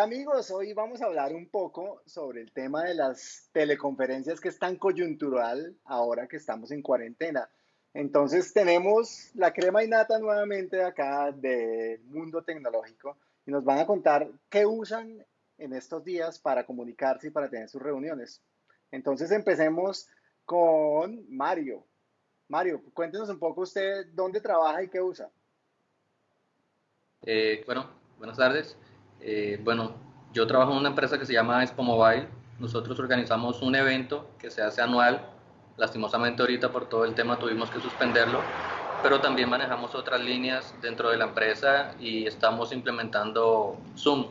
Amigos, hoy vamos a hablar un poco sobre el tema de las teleconferencias que es tan coyuntural ahora que estamos en cuarentena. Entonces tenemos la crema y nata nuevamente acá del mundo tecnológico y nos van a contar qué usan en estos días para comunicarse y para tener sus reuniones. Entonces empecemos con Mario. Mario, cuéntenos un poco usted dónde trabaja y qué usa. Eh, bueno, buenas tardes. Eh, bueno, yo trabajo en una empresa que se llama Expo Mobile. Nosotros organizamos un evento que se hace anual. Lastimosamente ahorita por todo el tema tuvimos que suspenderlo, pero también manejamos otras líneas dentro de la empresa y estamos implementando Zoom.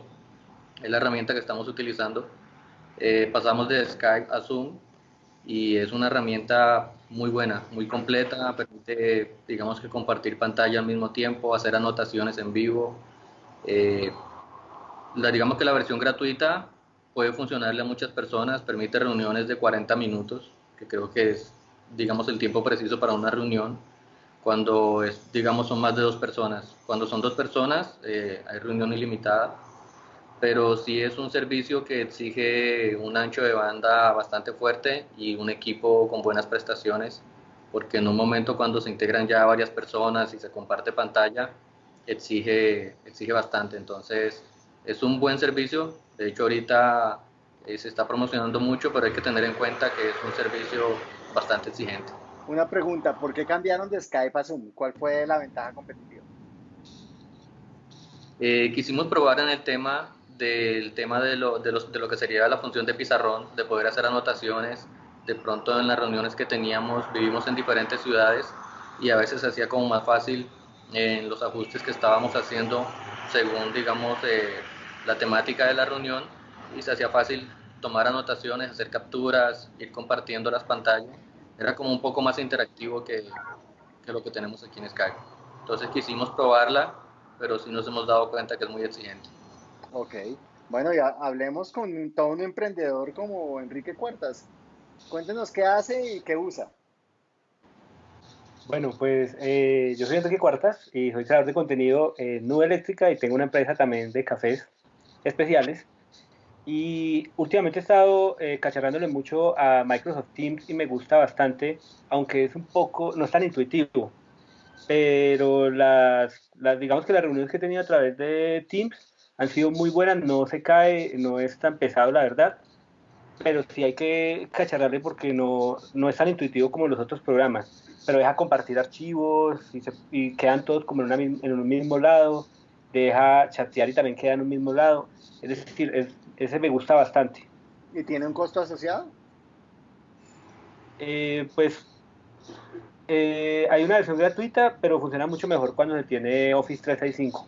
Es la herramienta que estamos utilizando. Eh, pasamos de Skype a Zoom y es una herramienta muy buena, muy completa, permite, digamos que compartir pantalla al mismo tiempo, hacer anotaciones en vivo. Eh, la, digamos que la versión gratuita puede funcionarle a muchas personas, permite reuniones de 40 minutos, que creo que es, digamos, el tiempo preciso para una reunión. Cuando, es, digamos, son más de dos personas. Cuando son dos personas, eh, hay reunión ilimitada pero sí es un servicio que exige un ancho de banda bastante fuerte y un equipo con buenas prestaciones, porque en un momento cuando se integran ya varias personas y se comparte pantalla, exige, exige bastante. Entonces, es un buen servicio. De hecho, ahorita eh, se está promocionando mucho, pero hay que tener en cuenta que es un servicio bastante exigente. Una pregunta, ¿por qué cambiaron de Skype a Zoom? ¿Cuál fue la ventaja competitiva? Eh, quisimos probar en el tema del tema de lo, de, los, de lo que sería la función de pizarrón, de poder hacer anotaciones. De pronto en las reuniones que teníamos, vivimos en diferentes ciudades y a veces se hacía como más fácil en los ajustes que estábamos haciendo según, digamos, eh, la temática de la reunión y se hacía fácil tomar anotaciones, hacer capturas, ir compartiendo las pantallas. Era como un poco más interactivo que, que lo que tenemos aquí en Skype. Entonces quisimos probarla, pero sí nos hemos dado cuenta que es muy exigente. Ok, bueno, ya hablemos con todo un emprendedor como Enrique Cuartas. Cuéntenos qué hace y qué usa. Bueno, pues eh, yo soy Enrique Cuartas y soy creador de contenido en Nube Eléctrica y tengo una empresa también de cafés especiales. Y últimamente he estado eh, cacharrándole mucho a Microsoft Teams y me gusta bastante, aunque es un poco, no es tan intuitivo. Pero las, digamos que las reuniones que he tenido a través de Teams han sido muy buenas, no se cae, no es tan pesado la verdad, pero sí hay que cacharrarle porque no, no es tan intuitivo como los otros programas, pero deja compartir archivos y, y quedan todos como en, una, en, un mismo lado, deja chatear y también queda en un mismo lado, es decir, ese me gusta bastante. ¿Y tiene un costo asociado? Eh, pues eh, hay una versión gratuita, pero funciona mucho mejor cuando se tiene Office 365.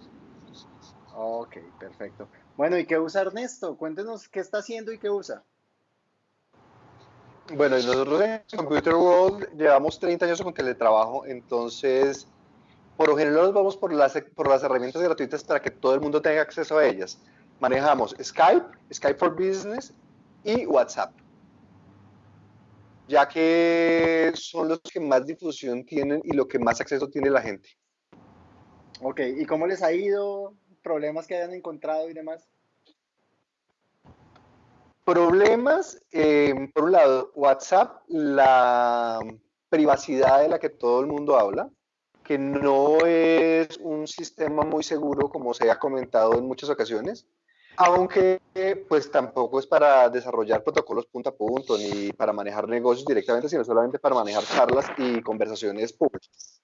Ok, perfecto. Bueno, ¿y qué usa Ernesto? Cuéntenos qué está haciendo y qué usa. Bueno, nosotros en Computer World llevamos 30 años con teletrabajo, entonces por lo general nos vamos por las, por las herramientas gratuitas para que todo el mundo tenga acceso a ellas. Manejamos Skype, Skype for Business y WhatsApp, ya que son los que más difusión tienen y lo que más acceso tiene la gente. Ok, ¿y cómo les ha ido? problemas que hayan encontrado y demás? Problemas, eh, por un lado, WhatsApp, la privacidad de la que todo el mundo habla, que no es un sistema muy seguro como se ha comentado en muchas ocasiones, aunque pues tampoco es para desarrollar protocolos punto a punto ni para manejar negocios directamente, sino solamente para manejar charlas y conversaciones públicas.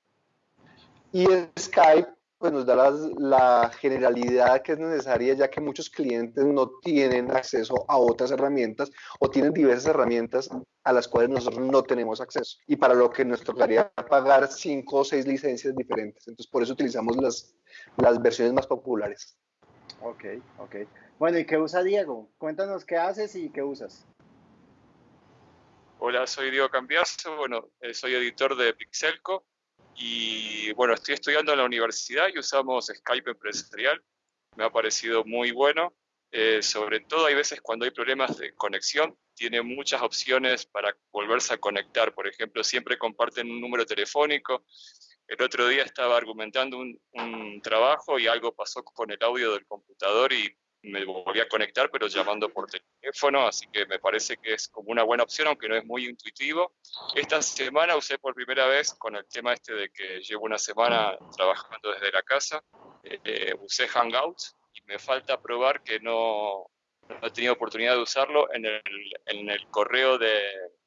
Y Skype pues nos da la, generalidad que es necesaria, ya que muchos clientes no tienen acceso a otras herramientas o tienen diversas herramientas a las cuales nosotros no tenemos acceso y para lo que nos tocaría pagar cinco o seis licencias diferentes. Entonces, por eso utilizamos las, las versiones más populares. Ok, ok. Bueno, ¿y qué usa Diego? Cuéntanos qué haces y qué usas. Hola, soy Diego Cambiaso, bueno, eh, soy editor de Pixelco, y bueno, estoy estudiando en la universidad y usamos Skype empresarial. Me ha parecido muy bueno. Eh, sobre todo hay veces cuando hay problemas de conexión, tiene muchas opciones para volverse a conectar. Por ejemplo, siempre comparten un número telefónico. El otro día estaba argumentando un, un trabajo y algo pasó con el audio del computador y me volví a conectar, pero llamando por teléfono, así que me parece que es como una buena opción, aunque no es muy intuitivo. Esta semana usé por primera vez con el tema este de que llevo una semana trabajando desde la casa, eh, usé Hangouts y me falta probar que no, no he tenido oportunidad de usarlo. En el, en el correo de,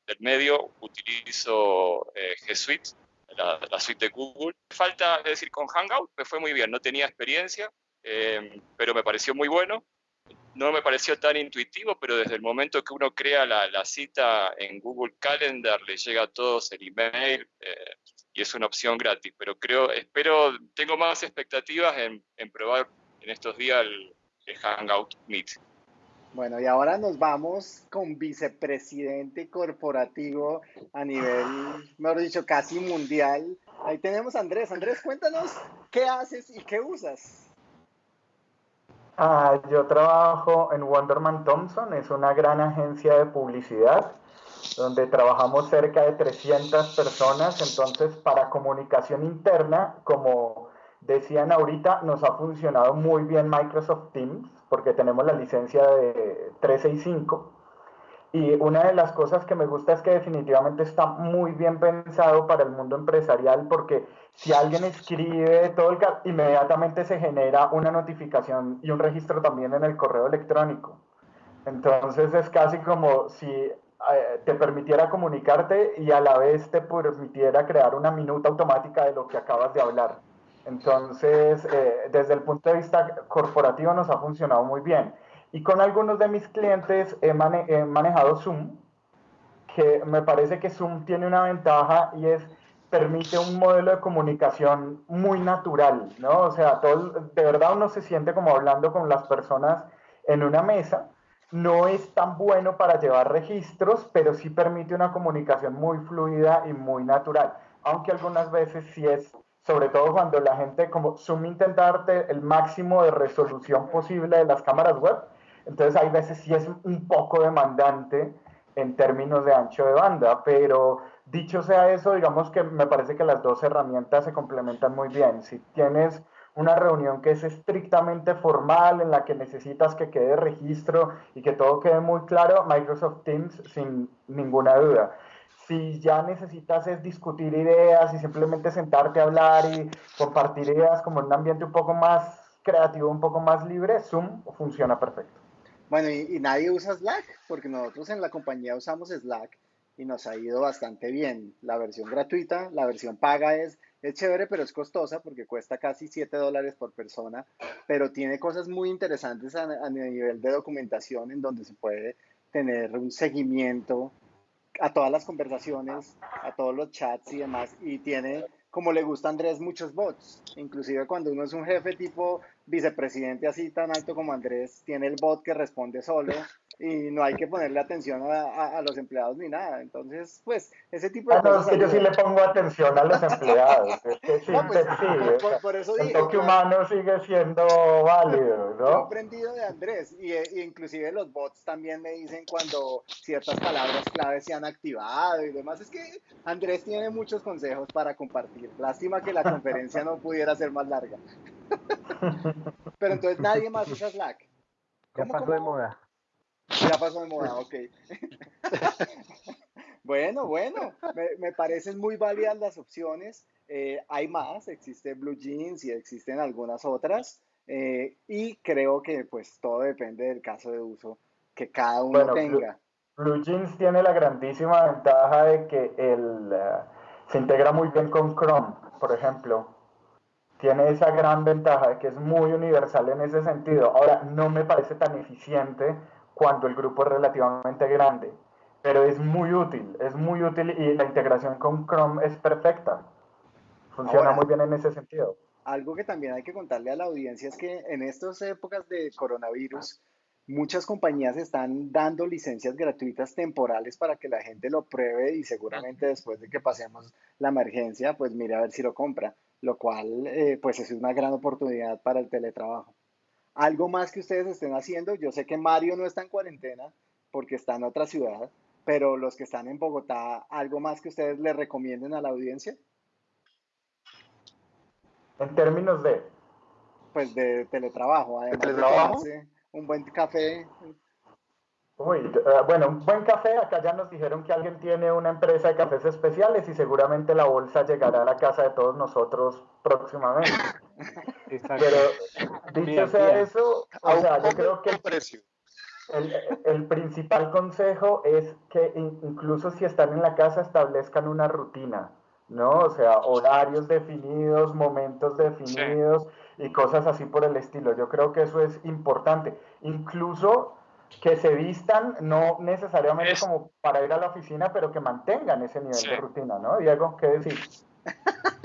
del medio utilizo eh, G Suite, la, la, suite de Google. Falta, es decir, con Hangout me fue muy bien, no tenía experiencia, eh, pero me pareció muy bueno. No me pareció tan intuitivo, pero desde el momento que uno crea la, la cita en Google Calendar, le llega a todos el email eh, y es una opción gratis. Pero creo, espero, tengo más expectativas en, en probar en estos días el, el Hangout Meet. Bueno, y ahora nos vamos con vicepresidente corporativo a nivel, mejor dicho, casi mundial. Ahí tenemos a Andrés. Andrés, cuéntanos qué haces y qué usas. Ah, yo trabajo en Wonderman Thompson, es una gran agencia de publicidad donde trabajamos cerca de 300 personas. Entonces, para comunicación interna, como decían ahorita, nos ha funcionado muy bien Microsoft Teams porque tenemos la licencia de 365. Y una de las cosas que me gusta es que definitivamente está muy bien pensado para el mundo empresarial porque si alguien escribe todo el inmediatamente se genera una notificación y un registro también en el correo electrónico. Entonces es casi como si eh, te permitiera comunicarte y a la vez te permitiera crear una minuta automática de lo que acabas de hablar. Entonces, eh, desde el punto de vista corporativo nos ha funcionado muy bien. Y con algunos de mis clientes he, mane he, manejado Zoom, que me parece que Zoom tiene una ventaja y es permite un modelo de comunicación muy natural, ¿no? O sea, todo, de verdad uno se siente como hablando con las personas en una mesa. No es tan bueno para llevar registros, pero sí permite una comunicación muy fluida y muy natural, aunque algunas veces sí es sobre todo cuando la gente como Zoom intenta darte el máximo de resolución posible de las cámaras web, entonces hay veces sí es un poco demandante en términos de ancho de banda, pero dicho sea eso, digamos que me parece que las dos herramientas se complementan muy bien. Si tienes una reunión que es estrictamente formal, en la que necesitas que quede registro y que todo quede muy claro, Microsoft Teams sin ninguna duda si ya necesitas es discutir ideas y simplemente sentarte a hablar y compartir ideas como en un ambiente un poco más creativo, un poco más libre, Zoom funciona perfecto. Bueno, y, nadie usa Slack, porque nosotros en la compañía usamos Slack y nos ha ido bastante bien. La versión gratuita, la versión paga es, es chévere, pero es costosa porque cuesta casi 7 dólares por persona, pero tiene cosas muy interesantes a, a nivel de documentación en donde se puede tener un seguimiento a todas las conversaciones, a todos los chats y demás, y tiene, como le gusta a Andrés, muchos bots. Inclusive cuando uno es un jefe tipo vicepresidente así tan alto como Andrés, tiene el bot que responde solo y no hay que ponerle atención a, a, a los empleados ni nada. Entonces, pues, ese tipo de ah, no, cosas. Es que yo sí le pongo atención a los empleados. es que sí, no, pues, sí, por, por, eso el digo, toque humano sigue siendo válido, ¿no? Yo he aprendido de Andrés y, y, inclusive los bots también me dicen cuando ciertas palabras claves se han activado y demás. Es que Andrés tiene muchos consejos para compartir. Lástima que la conferencia no pudiera ser más larga. Pero entonces nadie más usa Slack. Ya pasó cómo? de moda. Ya pasó de moda, ok. bueno, bueno, me, me, parecen muy válidas las opciones. Eh, hay más, existe Blue Jeans y existen algunas otras. Eh, y creo que pues todo depende del caso de uso que cada uno bueno, tenga. Blue, Blue, Jeans tiene la grandísima ventaja de que el, uh, se integra muy bien con Chrome, por ejemplo tiene esa gran ventaja de que es muy universal en ese sentido. Ahora, no me parece tan eficiente cuando el grupo es relativamente grande, pero es muy útil, es muy útil y la integración con Chrome es perfecta. Funciona Ahora, muy bien en ese sentido. Algo que también hay que contarle a la audiencia es que en estas épocas de coronavirus, muchas compañías están dando licencias gratuitas temporales para que la gente lo pruebe y seguramente después de que pasemos la emergencia, pues mire a ver si lo compra lo cual eh, pues es una gran oportunidad para el teletrabajo. Algo más que ustedes estén haciendo, yo sé que Mario no está en cuarentena porque está en otra ciudad, pero los que están en Bogotá, ¿algo más que ustedes le recomienden a la audiencia? En términos de... Pues de teletrabajo, además ¿De teletrabajo? de un buen café. Uy, eh, bueno, un buen café, acá ya nos dijeron que alguien tiene una empresa de cafés especiales y seguramente la bolsa llegará a la casa de todos nosotros próximamente. Pero dicho sea eso, o sea, yo creo que el, el, principal consejo es que incluso si están en la casa establezcan una rutina, ¿no? O sea, horarios definidos, momentos definidos y cosas así por el estilo. Yo creo que eso es importante. Incluso que se vistan, no necesariamente como para ir a la oficina, pero que mantengan ese nivel de rutina, ¿no? Diego, ¿qué decir?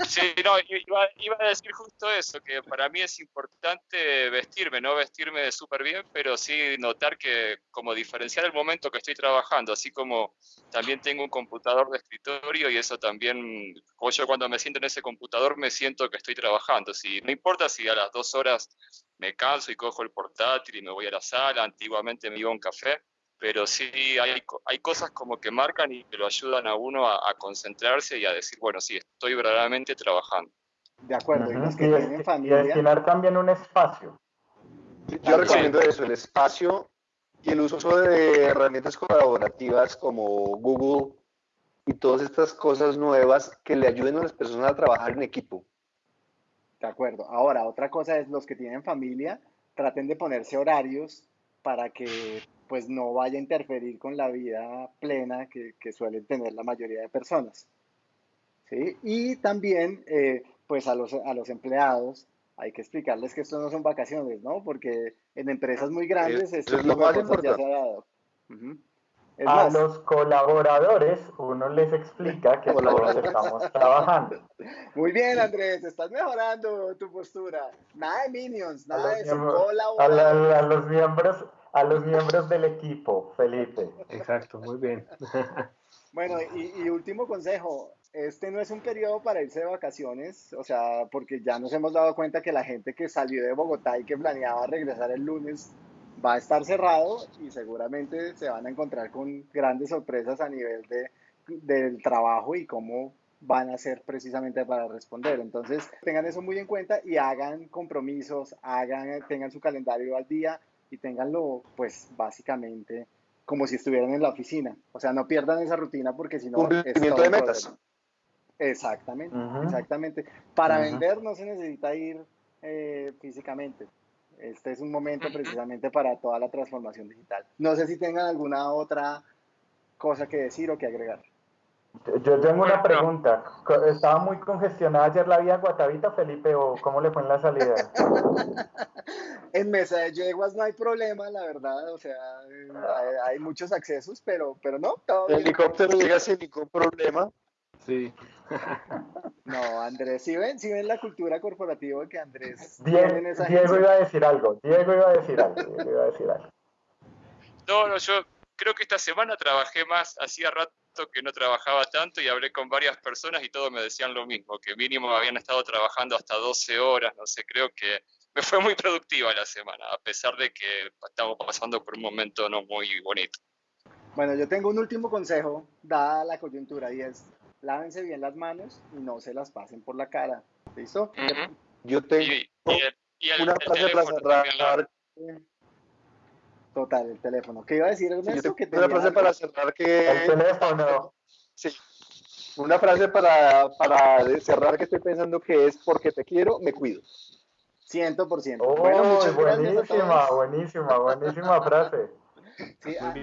Sí, no, iba, iba, a decir justo eso, que para mí es importante vestirme, no vestirme súper bien, pero sí notar que como diferenciar el momento que estoy trabajando, así como también tengo un computador de escritorio y eso también, yo cuando me siento en ese computador me siento que estoy trabajando, si, no importa si a las dos horas me canso y cojo el portátil y me voy a la sala, antiguamente me iba a un café, pero sí hay, hay cosas como que marcan y que lo ayudan a uno a, concentrarse y a decir, bueno, sí, estoy verdaderamente trabajando. De acuerdo, y los que tienen familia... destinar también un espacio. Yo recomiendo eso, el espacio y el uso de herramientas colaborativas como Google y todas estas cosas nuevas que le ayuden a las personas a trabajar en equipo. De acuerdo. Ahora, otra cosa es los que tienen familia, traten de ponerse horarios para que pues no vaya a interferir con la vida plena que, que suelen tener la mayoría de personas. ¿sí? Y también, eh, pues a los, a los empleados, hay que explicarles que esto no son vacaciones, ¿no? Porque en empresas muy grandes esto es lo más ya se ha dado. A los colaboradores uno les explica que todos estamos trabajando. Muy bien, Andrés, estás mejorando tu postura. Nada de minions, nada de eso. Colaboradores. a los miembros, a los miembros del equipo, Felipe. Exacto, muy bien. Bueno, y, último consejo, este no es un periodo para irse de vacaciones, o sea, porque ya nos hemos dado cuenta que la gente que salió de Bogotá y que planeaba regresar el lunes va a estar cerrado y seguramente se van a encontrar con grandes sorpresas a nivel de, del trabajo y cómo van a hacer precisamente para responder. Entonces, tengan eso muy en cuenta y hagan compromisos, hagan, tengan su calendario al día, y tenganlo pues básicamente como si estuvieran en la oficina. O sea, no pierdan esa rutina porque si no... Cumplimiento de metas. Exactamente, exactamente. Para vender no se necesita ir eh, físicamente. Este es un momento precisamente para toda la transformación digital. No sé si tengan alguna otra cosa que decir o que agregar. Yo tengo una pregunta. ¿Estaba muy congestionada ayer la vía Guatavita, Felipe, o cómo le fue en la salida? en mesa de yeguas no hay problema, la verdad. O sea, hay, muchos accesos, pero, pero no. El helicóptero llega sin ningún problema. Sí. No, Andrés, si ven, si ven la cultura corporativa que Andrés. Diego, iba a decir algo. Diego iba a decir algo. Diego iba a decir algo. No, no, yo creo que esta semana trabajé más, hacía rato que no trabajaba tanto y hablé con varias personas y todos me decían lo mismo, que mínimo habían estado trabajando hasta 12 horas, no sé, creo que me fue muy productiva la semana, a pesar de que estamos pasando por un momento no muy bonito. Bueno, yo tengo un último consejo, dada la coyuntura, y es, lávense bien las manos y no se las pasen por la cara. ¿Listo? Yo tengo una frase para cerrar. Total, el teléfono. ¿Qué iba a decir Ernesto? que una frase para cerrar que... El teléfono. Sí. Una frase para, para cerrar que estoy pensando que es porque te quiero, me cuido. 100%. Oh, bueno, muchas buenísima, buenísima, buenísima frase. Sí, ah,